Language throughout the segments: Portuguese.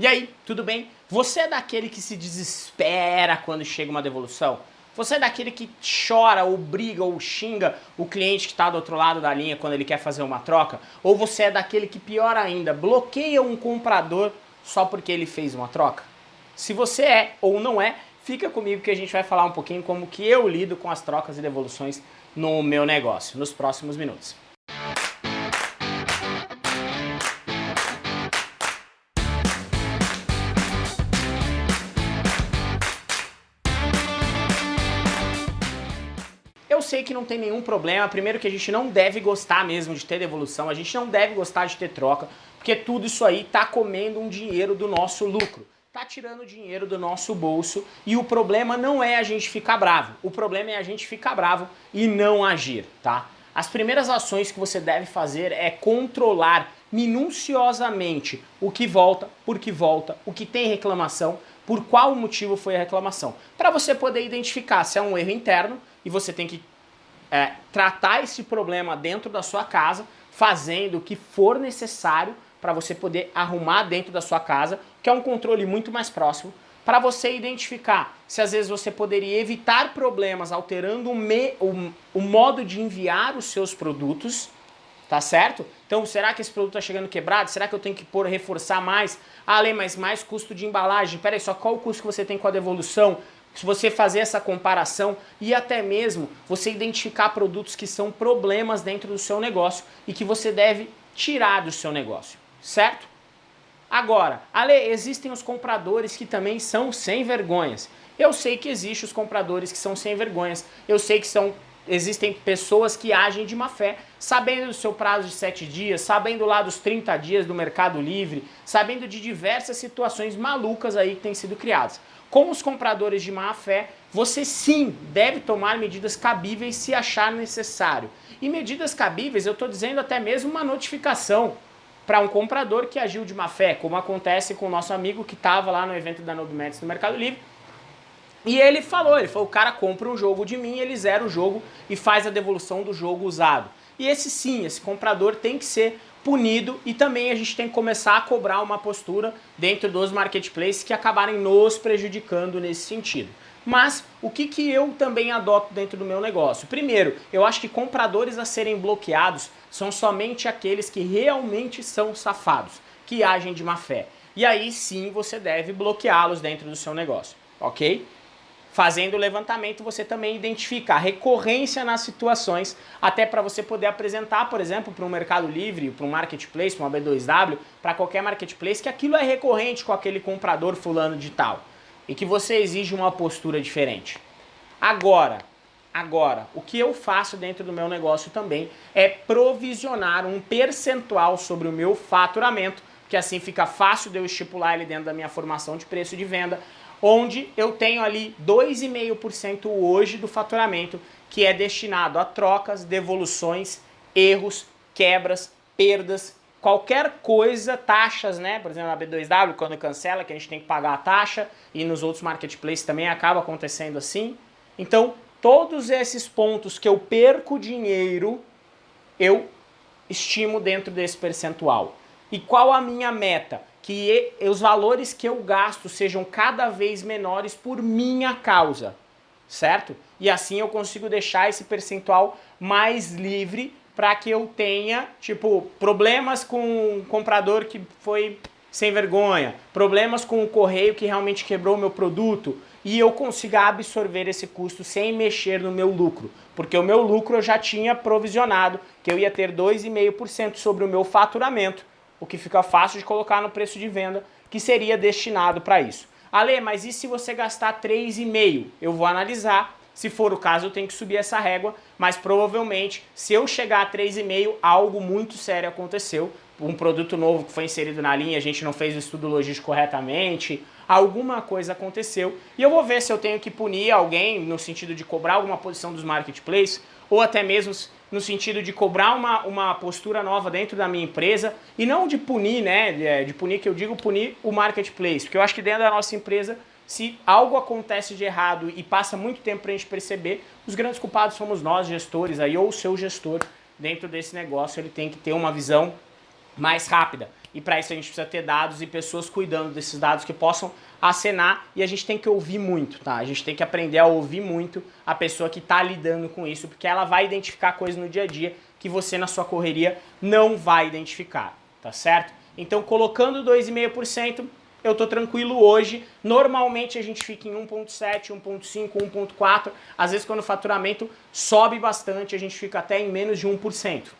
E aí, tudo bem? Você é daquele que se desespera quando chega uma devolução? Você é daquele que chora ou briga ou xinga o cliente que está do outro lado da linha quando ele quer fazer uma troca? Ou você é daquele que, pior ainda, bloqueia um comprador só porque ele fez uma troca? Se você é ou não é, fica comigo que a gente vai falar um pouquinho como que eu lido com as trocas e devoluções no meu negócio, nos próximos minutos. Sei que não tem nenhum problema, primeiro que a gente não deve gostar mesmo de ter devolução, a gente não deve gostar de ter troca, porque tudo isso aí tá comendo um dinheiro do nosso lucro, tá tirando dinheiro do nosso bolso e o problema não é a gente ficar bravo, o problema é a gente ficar bravo e não agir, tá? As primeiras ações que você deve fazer é controlar minuciosamente o que volta, por que volta, o que tem reclamação, por qual motivo foi a reclamação, para você poder identificar se é um erro interno e você tem que é, tratar esse problema dentro da sua casa, fazendo o que for necessário para você poder arrumar dentro da sua casa, que é um controle muito mais próximo, para você identificar se às vezes você poderia evitar problemas alterando o, me, o, o modo de enviar os seus produtos, tá certo? Então, será que esse produto está chegando quebrado? Será que eu tenho que pôr, reforçar mais? Ah, Lê, mas mais custo de embalagem. Peraí, só qual o custo que você tem com a devolução? Se você fazer essa comparação e até mesmo você identificar produtos que são problemas dentro do seu negócio e que você deve tirar do seu negócio, certo? Agora, Ale, existem os compradores que também são sem vergonhas. Eu sei que existem os compradores que são sem vergonhas, eu sei que são, existem pessoas que agem de má fé, sabendo do seu prazo de 7 dias, sabendo lá dos 30 dias do Mercado Livre, sabendo de diversas situações malucas aí que têm sido criadas. Com os compradores de má fé, você sim deve tomar medidas cabíveis se achar necessário. E medidas cabíveis, eu estou dizendo até mesmo uma notificação para um comprador que agiu de má fé, como acontece com o nosso amigo que estava lá no evento da Nobimets no Mercado Livre. E ele falou, ele falou, o cara compra um jogo de mim, ele zera o jogo e faz a devolução do jogo usado. E esse sim, esse comprador tem que ser punido e também a gente tem que começar a cobrar uma postura dentro dos marketplaces que acabarem nos prejudicando nesse sentido. Mas o que, que eu também adoto dentro do meu negócio? Primeiro, eu acho que compradores a serem bloqueados são somente aqueles que realmente são safados, que agem de má fé. E aí sim você deve bloqueá-los dentro do seu negócio, ok? Fazendo o levantamento, você também identifica a recorrência nas situações, até para você poder apresentar, por exemplo, para um Mercado Livre, para um Marketplace, para uma B2W, para qualquer Marketplace, que aquilo é recorrente com aquele comprador fulano de tal, e que você exige uma postura diferente. Agora, agora, o que eu faço dentro do meu negócio também é provisionar um percentual sobre o meu faturamento, que assim fica fácil de eu estipular ele dentro da minha formação de preço de venda, onde eu tenho ali 2,5% hoje do faturamento que é destinado a trocas, devoluções, erros, quebras, perdas, qualquer coisa, taxas, né? Por exemplo, na B2W, quando cancela, que a gente tem que pagar a taxa, e nos outros marketplaces também acaba acontecendo assim. Então, todos esses pontos que eu perco dinheiro, eu estimo dentro desse percentual. E qual a minha meta? que os valores que eu gasto sejam cada vez menores por minha causa, certo? E assim eu consigo deixar esse percentual mais livre para que eu tenha, tipo, problemas com o comprador que foi sem vergonha, problemas com o correio que realmente quebrou o meu produto e eu consiga absorver esse custo sem mexer no meu lucro, porque o meu lucro eu já tinha provisionado que eu ia ter 2,5% sobre o meu faturamento o que fica fácil de colocar no preço de venda, que seria destinado para isso. Ale, mas e se você gastar 3,5? Eu vou analisar, se for o caso eu tenho que subir essa régua, mas provavelmente se eu chegar a 3,5, algo muito sério aconteceu, um produto novo que foi inserido na linha, a gente não fez o estudo logístico corretamente, alguma coisa aconteceu, e eu vou ver se eu tenho que punir alguém no sentido de cobrar alguma posição dos marketplaces, ou até mesmo no sentido de cobrar uma, uma postura nova dentro da minha empresa e não de punir, né, de, é, de punir que eu digo punir o marketplace, porque eu acho que dentro da nossa empresa, se algo acontece de errado e passa muito tempo para a gente perceber, os grandes culpados somos nós, gestores, aí, ou o seu gestor dentro desse negócio, ele tem que ter uma visão mais rápida. E para isso a gente precisa ter dados e pessoas cuidando desses dados que possam acenar e a gente tem que ouvir muito, tá? A gente tem que aprender a ouvir muito a pessoa que está lidando com isso, porque ela vai identificar coisas no dia a dia que você na sua correria não vai identificar, tá certo? Então colocando 2,5%, eu tô tranquilo hoje. Normalmente a gente fica em 1.7, 1.5, 1.4. Às vezes quando o faturamento sobe bastante, a gente fica até em menos de 1%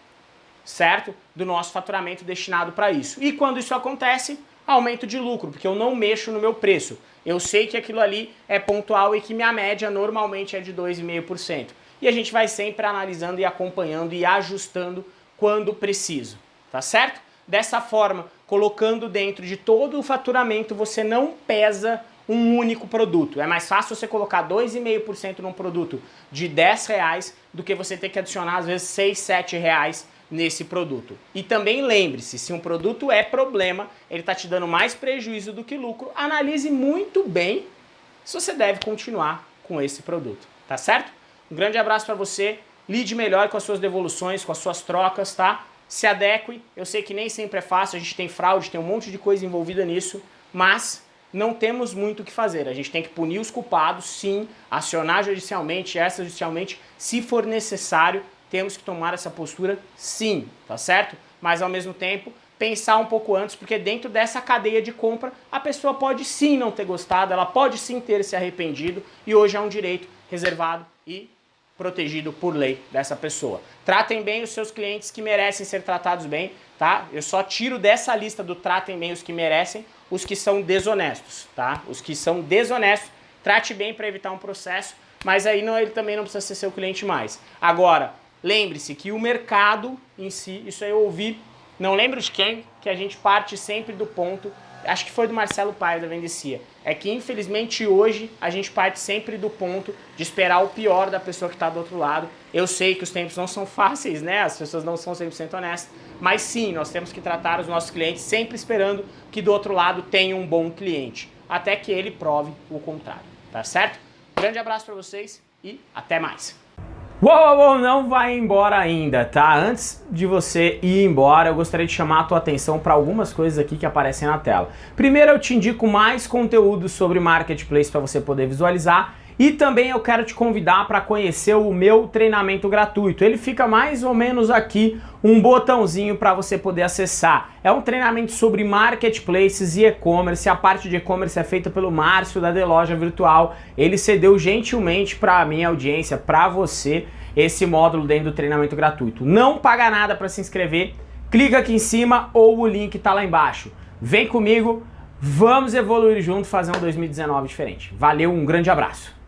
certo? Do nosso faturamento destinado para isso. E quando isso acontece, aumento de lucro, porque eu não mexo no meu preço. Eu sei que aquilo ali é pontual e que minha média normalmente é de 2,5%. E a gente vai sempre analisando e acompanhando e ajustando quando preciso, tá certo? Dessa forma, colocando dentro de todo o faturamento, você não pesa um único produto. É mais fácil você colocar 2,5% num produto de 10 reais do que você ter que adicionar às vezes 6, 7 reais nesse produto. E também lembre-se, se um produto é problema, ele está te dando mais prejuízo do que lucro, analise muito bem se você deve continuar com esse produto, tá certo? Um grande abraço para você, lide melhor com as suas devoluções, com as suas trocas, tá? Se adeque, eu sei que nem sempre é fácil, a gente tem fraude, tem um monte de coisa envolvida nisso, mas não temos muito o que fazer. A gente tem que punir os culpados, sim, acionar judicialmente, extrajudicialmente, se for necessário, temos que tomar essa postura sim, tá certo? Mas ao mesmo tempo, pensar um pouco antes, porque dentro dessa cadeia de compra, a pessoa pode sim não ter gostado, ela pode sim ter se arrependido, e hoje é um direito reservado e protegido por lei dessa pessoa. Tratem bem os seus clientes que merecem ser tratados bem, tá? Eu só tiro dessa lista do tratem bem os que merecem, os que são desonestos, tá? Os que são desonestos, trate bem para evitar um processo, mas aí não, ele também não precisa ser seu cliente mais. Agora, Lembre-se que o mercado em si, isso aí eu ouvi, não lembro de quem, que a gente parte sempre do ponto, acho que foi do Marcelo Paio da Vendecia, é que infelizmente hoje a gente parte sempre do ponto de esperar o pior da pessoa que está do outro lado. Eu sei que os tempos não são fáceis, né? As pessoas não são 100% honestas, mas sim, nós temos que tratar os nossos clientes sempre esperando que do outro lado tenha um bom cliente, até que ele prove o contrário, tá certo? Grande abraço para vocês e até mais! Uou, uou, não vai embora ainda, tá? Antes de você ir embora, eu gostaria de chamar a tua atenção para algumas coisas aqui que aparecem na tela. Primeiro, eu te indico mais conteúdo sobre Marketplace para você poder visualizar e também eu quero te convidar para conhecer o meu treinamento gratuito. Ele fica mais ou menos aqui, um botãozinho para você poder acessar. É um treinamento sobre marketplaces e e-commerce. A parte de e-commerce é feita pelo Márcio da The Loja Virtual. Ele cedeu gentilmente para a minha audiência, para você, esse módulo dentro do treinamento gratuito. Não paga nada para se inscrever. Clica aqui em cima ou o link está lá embaixo. Vem comigo, vamos evoluir junto, fazer um 2019 diferente. Valeu, um grande abraço.